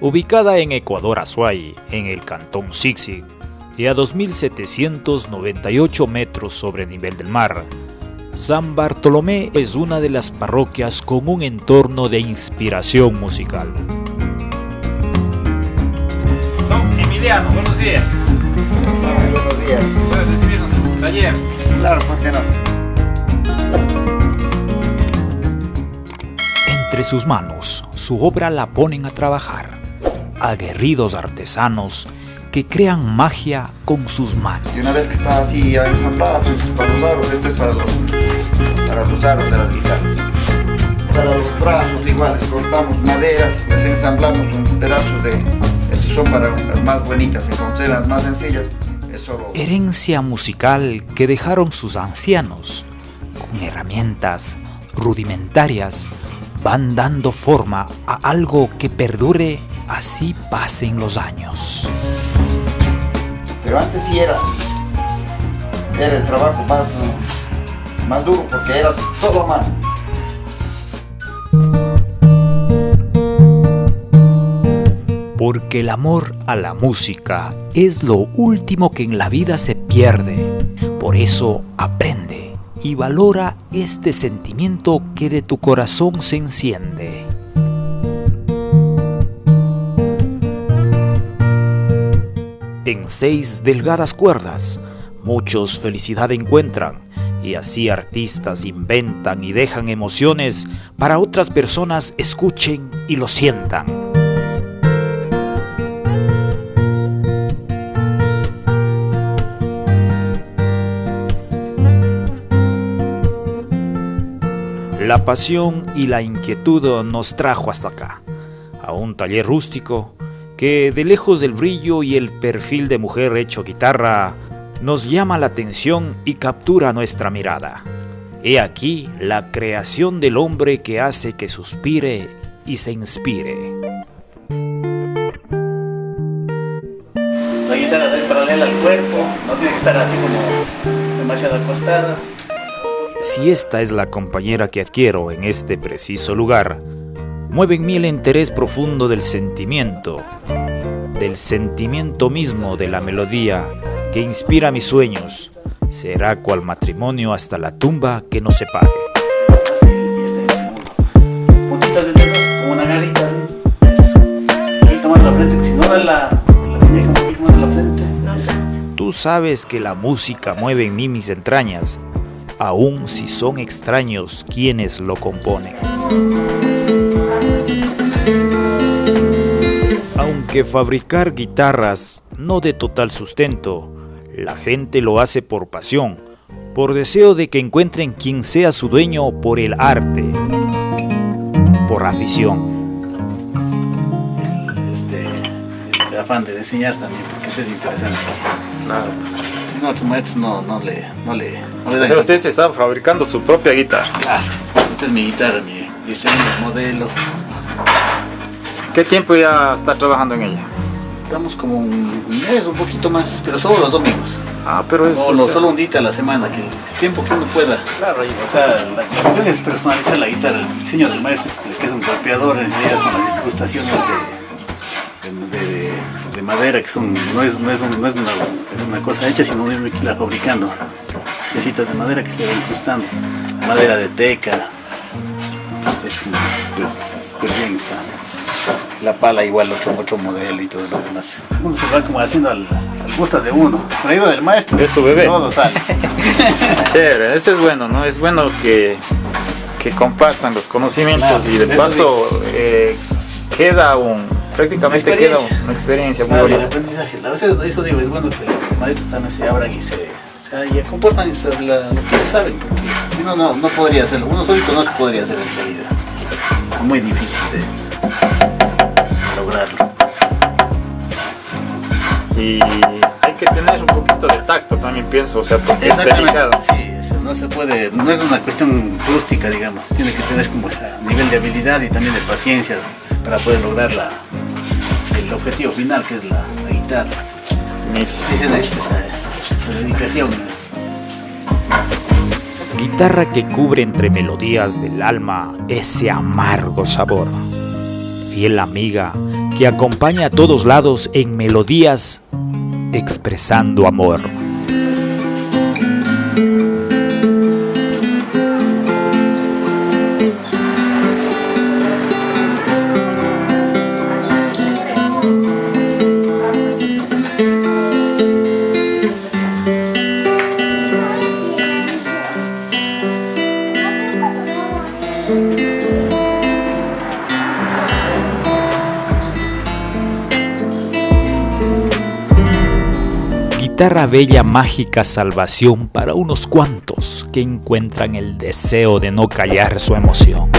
ubicada en Ecuador Azuay, en el cantón Sixig, y a 2.798 metros sobre el nivel del mar. San Bartolomé es una de las parroquias con un entorno de inspiración musical. Don Emiliano, buenos días. buenos días. ¿Puedes recibirnos en su taller? Claro, ¿por qué no? Entre sus manos, su obra la ponen a trabajar. Aguerridos artesanos que crean magia con sus manos. Y una vez que está así ya ensamblada, esto es para los aros, esto es para los, para los aros de las guitarras. Para los brazos iguales, cortamos maderas, les ensamblamos un pedazo de... Estos son para las más bonitas, encontré las más sencillas. Solo... Herencia musical que dejaron sus ancianos, con herramientas rudimentarias, van dando forma a algo que perdure así pasen los años. Pero antes sí era, era el trabajo más, más duro porque era todo a mano. Porque el amor a la música es lo último que en la vida se pierde. Por eso aprende y valora este sentimiento que de tu corazón se enciende. Seis delgadas cuerdas, muchos felicidad encuentran y así artistas inventan y dejan emociones para otras personas escuchen y lo sientan. La pasión y la inquietud nos trajo hasta acá, a un taller rústico que de lejos del brillo y el perfil de mujer hecho guitarra nos llama la atención y captura nuestra mirada. He aquí la creación del hombre que hace que suspire y se inspire. La guitarra paralela al cuerpo, no tiene que estar así como demasiado acostada. Si esta es la compañera que adquiero en este preciso lugar, mueve en mí el interés profundo del sentimiento, del sentimiento mismo de la melodía que inspira mis sueños. Será cual matrimonio hasta la tumba que nos separe. Así, y es como puntitas de dedos, como una garrita así. Eso. Un poquito más de la frente, porque si no da la, la muñeca un poquito más de la frente. Eso. Tú sabes que la música mueve en mí mis entrañas, aun si son extraños quienes lo componen. Aunque fabricar guitarras no de total sustento, la gente lo hace por pasión, por deseo de que encuentren quien sea su dueño por el arte, por afición. Este, este afán de enseñar también, porque eso es interesante. Claro. Si no, maestros no, no le, no le, no le O sea, usted se está fabricando su propia guitarra. Claro, esta es mi guitarra, mi diseño, modelo. ¿Qué tiempo ya está trabajando en ella? Estamos como un mes, un poquito más, pero solo los domingos. Ah, pero es... Solo, un día a la semana, que el tiempo que uno pueda. Claro, O sea, la cuestión es personalizar la guitarra, el diseño del maestro, que es un golpeador en realidad con las incrustaciones de, de, de- de madera, que son, no es, no es, un- no es una, una cosa hecha, sino uno que irla fabricando. Piecitas de madera que se van incrustando. Madera de teca. Entonces es súper bien está. La pala igual, otro, otro modelo y todo lo demás. Uno se va como haciendo al, al gusto de uno. Ahí va del maestro. Es su bebé. Todo sale. Chévere, eso es bueno, ¿no? Es bueno que, que compartan los conocimientos Claro, y de paso eh, queda un... Prácticamente queda una experiencia muy Claro, el bonita. aprendizaje. A veces eso digo, es bueno que los maestros también se abran y se, se y comportan y se- la- lo que saben, porque si no, no, no podría hacerlo. Uno solito no se podría hacer en realidad. Es muy difícil de lograrlo. Y hay que tener un poquito de tacto también pienso, o sea, porque es delicado. Sí, no se puede, no es una cuestión rústica, digamos. Tiene que tener como ese nivel de habilidad y también de paciencia para poder lograr la, el objetivo final, que es la, la guitarra. Sí, necesita esa, esa dedicación. Guitarra que cubre entre melodías del alma ese amargo sabor. Fiel amiga que acompaña a todos lados en melodías expresando amor. Guitarra bella mágica salvación para unos cuantos que encuentran el deseo de no callar su emoción.